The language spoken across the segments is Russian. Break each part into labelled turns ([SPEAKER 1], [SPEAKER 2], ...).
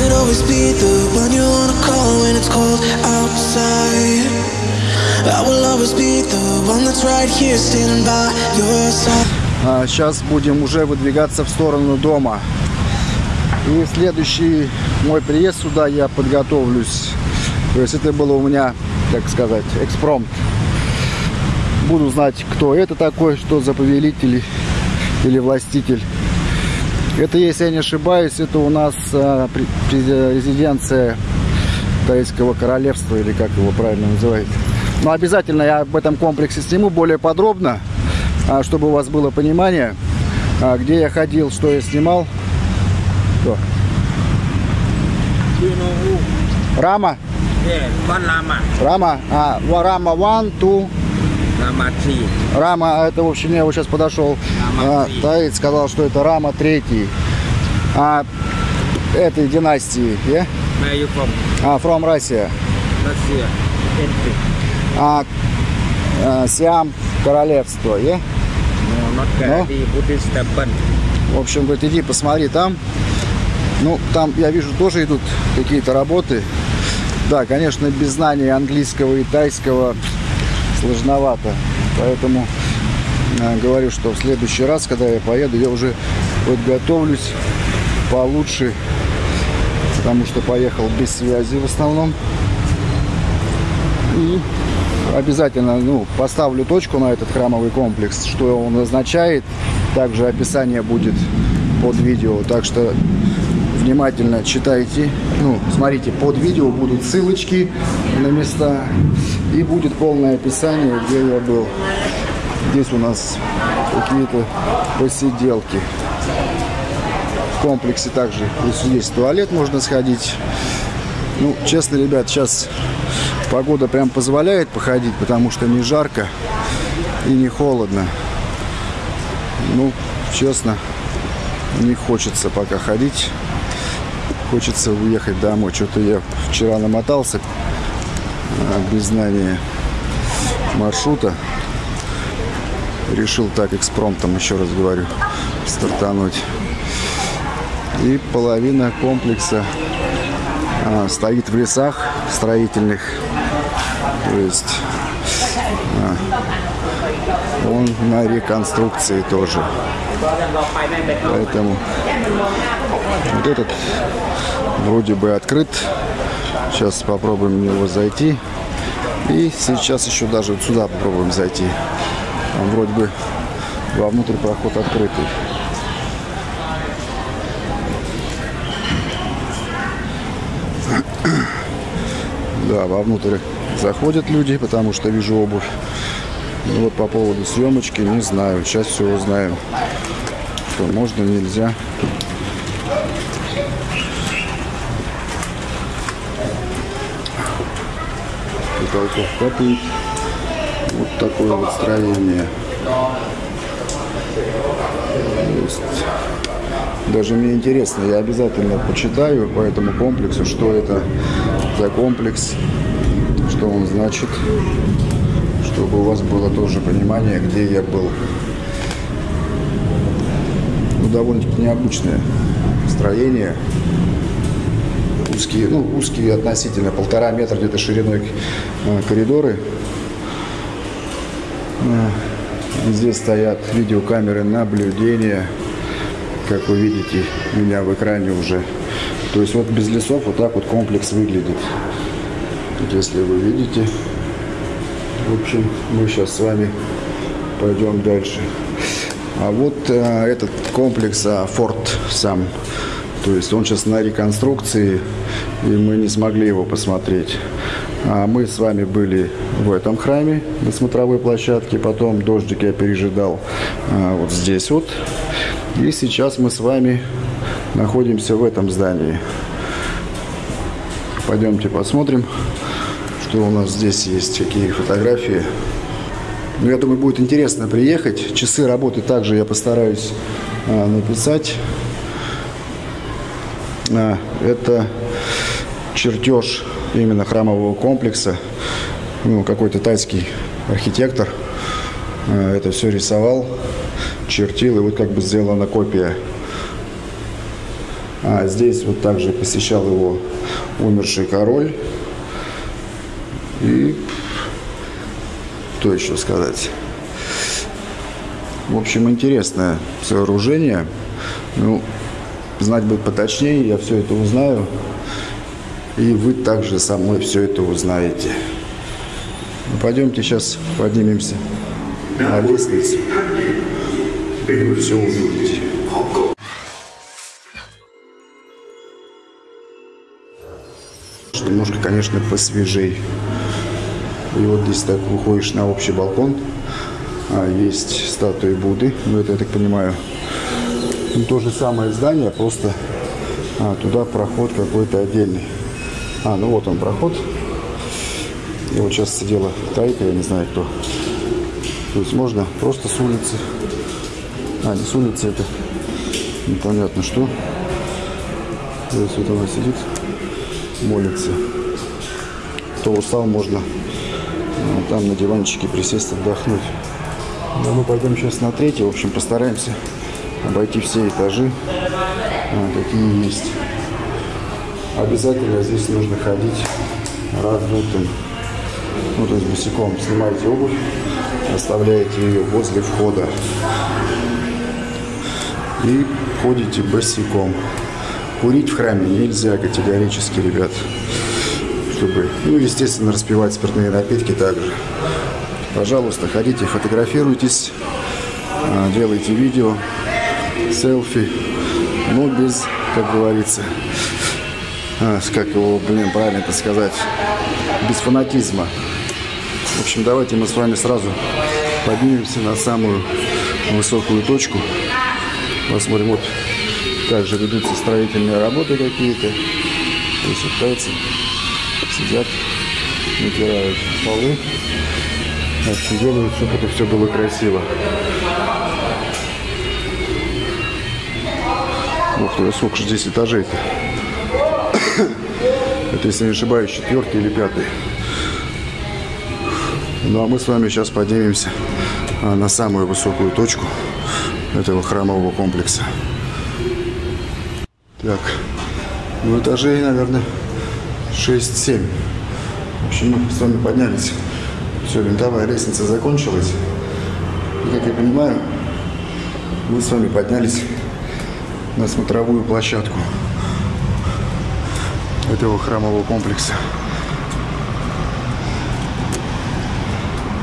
[SPEAKER 1] could always be the one you wanna call when it's cold outside. I will always be the one that's right here standing by your side.
[SPEAKER 2] А сейчас будем уже выдвигаться в сторону дома. И следующий мой приезд сюда я подготовлюсь. То есть это было у меня, так сказать, экспромт. Буду знать, кто это такой, что за повелитель или властитель. Это, если я не ошибаюсь, это у нас а, резиденция Тайского королевства, или как его правильно называют. Но обязательно я об этом комплексе сниму более подробно, а, чтобы у вас было понимание, а, где я ходил, что я снимал. Что?
[SPEAKER 3] Who?
[SPEAKER 2] Рама? Рама? А, Рама 1, 2,
[SPEAKER 3] Lama 3.
[SPEAKER 2] Рама, это, в общем, я вот сейчас подошел.
[SPEAKER 3] Рама
[SPEAKER 2] А. Таит сказал, что это Рама третий. А, этой династии, yeah?
[SPEAKER 3] Where you from?
[SPEAKER 2] А, from Russia.
[SPEAKER 3] Entry.
[SPEAKER 2] А, а, Сиам королевство, yeah?
[SPEAKER 3] No, not. Buddhist temple.
[SPEAKER 2] В общем, говорит, иди посмотри там. Ну, там, я вижу, тоже идут какие-то работы. Да, конечно, без знания английского и тайского сложновато. Поэтому э, говорю, что в следующий раз, когда я поеду, я уже подготовлюсь получше. Потому что поехал без связи в основном. И обязательно ну, поставлю точку на этот храмовый комплекс, что он означает. Также описание будет под видео. Так что внимательно читайте. Ну, смотрите, под видео будут ссылочки на места. И будет полное описание, где я был. Здесь у нас какие-то посиделки. В комплексе также здесь туалет можно сходить. Ну, честно, ребят, сейчас погода прям позволяет походить, потому что не жарко и не холодно. Ну, честно, не хочется пока ходить. Хочется уехать домой. Что-то я вчера намотался а, без знания маршрута. Решил так экспромтом, еще раз говорю, стартануть. И половина комплекса а, стоит в лесах строительных. То есть а, он на реконструкции тоже. Поэтому вот этот вроде бы открыт. Сейчас попробуем в него зайти. И сейчас еще даже вот сюда попробуем зайти. Там вроде бы вовнутрь проход открытый. Да, вовнутрь заходят люди, потому что вижу обувь. Ну вот по поводу съемочки не знаю. Сейчас все узнаем. Что можно, нельзя. Потолков капает. Вот такое вот строение. Даже мне интересно, я обязательно почитаю по этому комплексу, что это за комплекс, что он значит, чтобы у вас было тоже понимание, где я был. Ну, довольно-таки необычное строение. Узкие, ну, узкие относительно, полтора метра где-то шириной э, коридоры. Э, Здесь стоят видеокамеры наблюдения как вы видите меня в экране уже. То есть вот без лесов вот так вот комплекс выглядит. Если вы видите. В общем, мы сейчас с вами пойдем дальше. А вот э, этот комплекс, а, форт сам. То есть он сейчас на реконструкции, и мы не смогли его посмотреть. А мы с вами были в этом храме на смотровой площадке, потом дождик я пережидал а, вот здесь вот. И сейчас мы с вами находимся в этом здании. Пойдемте посмотрим, что у нас здесь есть, какие фотографии. Ну, я думаю, будет интересно приехать. Часы работы также я постараюсь а, написать. А, это чертеж именно храмового комплекса. Ну, какой-то тайский архитектор а, это все рисовал, чертил, и вот как бы сделана копия. А здесь вот также посещал его умерший король. И что еще сказать? В общем, интересное сооружение. Ну, знать бы поточнее, я все это узнаю. И вы также со мной все это узнаете. Ну, пойдемте сейчас поднимемся на лестницу. И вы все увидите. Немножко, конечно, посвежей. И вот здесь так выходишь на общий балкон. А, есть статуи Будды. Ну, это, я так понимаю, ну, то же самое здание, просто а, туда проход какой-то отдельный. А, ну вот он проход. И вот сейчас сидела Тайка, я не знаю кто. То есть можно просто с улицы. А, не с улицы, это непонятно что. То есть вот она сидит, молится. Кто устал, можно а, там на диванчике присесть, отдохнуть. Но мы пойдем сейчас на третий. В общем, постараемся обойти все этажи, какие есть. Обязательно здесь нужно ходить раздутым. Ну, то есть босиком снимаете обувь, оставляете ее возле входа и ходите босиком. Курить в храме нельзя категорически, ребят. Чтобы, ну, естественно, распивать спиртные напитки также. Пожалуйста, ходите, фотографируйтесь, а, делайте видео, селфи, но без, как говорится, а, как его, блин, правильно это сказать, без фанатизма. В общем, давайте мы с вами сразу поднимемся на самую высокую точку. Посмотрим, вот также ведутся строительные работы какие-то. То есть вот сидят, натирают полы. Общем, делают, чтобы это все было красиво. Ух ты, сколько же здесь этажей-то? Это, если не ошибаюсь, четвертый или пятый. Ну а мы с вами сейчас поднимемся а, на самую высокую точку этого храмового комплекса. Так, ну этажей, наверное, 6-7. В общем, мы с вами поднялись. Все, винтовая лестница закончилась. И, как я понимаю, мы с вами поднялись на смотровую площадку этого храмового комплекса.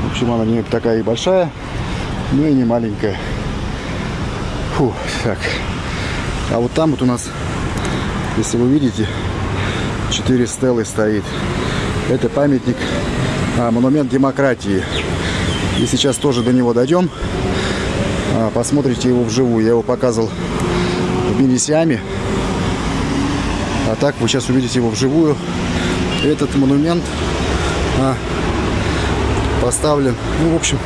[SPEAKER 2] В общем, она не такая и большая, но и не маленькая. Фу, так. А вот там вот у нас, если вы видите, четыре стелы стоит. Это памятник, а, монумент демократии. И сейчас тоже до него дойдем. А, посмотрите его вживую. Я его показывал в мини-сиаме. А так вы сейчас увидите его вживую. Этот монумент а, поставлен. Ну, в общем,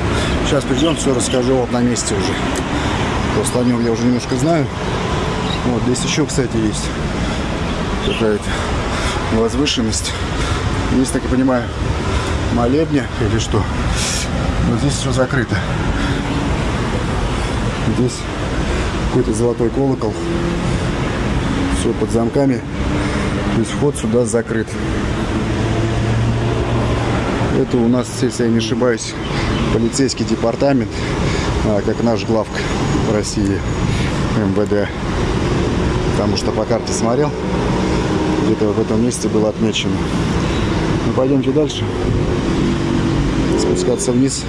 [SPEAKER 2] сейчас придем, все расскажу вот на месте уже. Просто о нем я уже немножко знаю. Вот здесь еще, кстати, есть какая-то возвышенность. Есть, так я понимаю, молебня или что. Но здесь все закрыто. Здесь какой-то золотой колокол. Все под замками. То есть вход сюда закрыт. Это у нас, если я не ошибаюсь, полицейский департамент, а, как наш главк в России, МВД. Потому что по карте смотрел, где-то в этом месте было отмечено. Ну, пойдемте дальше. Спускаться вниз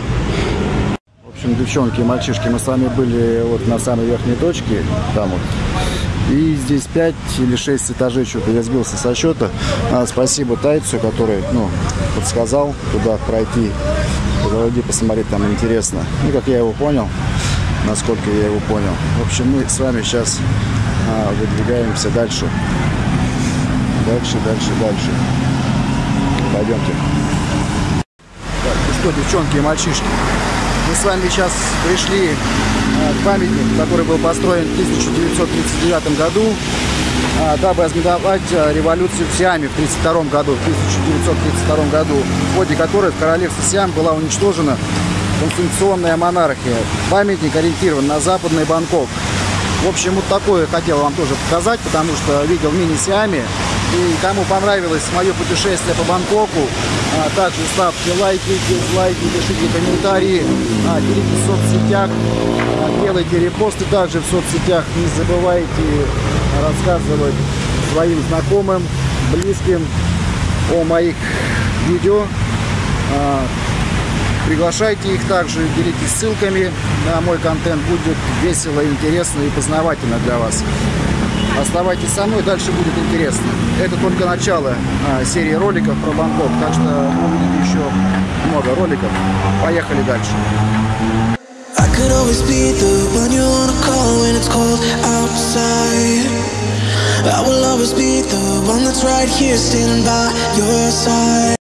[SPEAKER 2] общем, девчонки и мальчишки, мы с вами были вот на самой верхней точке, там вот. И здесь 5 или 6 этажей, что-то я сбился со счета. А, спасибо Тайцу, который, ну, подсказал, куда пройти. Зайди посмотреть, там интересно. Ну, как я его понял, насколько я его понял. В общем, мы с вами сейчас а, выдвигаемся дальше. Дальше, дальше, дальше. Пойдемте. Так, ну что, девчонки и мальчишки, мы с вами сейчас пришли э, к памятнику, который был построен в 1939 году, э, дабы ознаменовать э, революцию в Сиаме в 1932 году, в 1932 году, в ходе которой в королевстве Сиам была уничтожена конституционная монархия. Памятник ориентирован на западный Бангкок. В общем, вот такое хотел вам тоже показать, потому что видел в мини-сиаме. И кому понравилось мое путешествие по Бангкоку, а, также ставьте лайки, дизлайки, пишите комментарии, а, делитесь в соцсетях, а, делайте репосты также в соцсетях. Не забывайте рассказывать своим знакомым, близким о моих видео. Приглашайте их также, делитесь ссылками на мой контент. Будет весело, интересно и познавательно для вас. Оставайтесь со мной, дальше будет интересно. Это только начало а, серии роликов про Бангкок, так что вы увидите еще много роликов. Поехали дальше.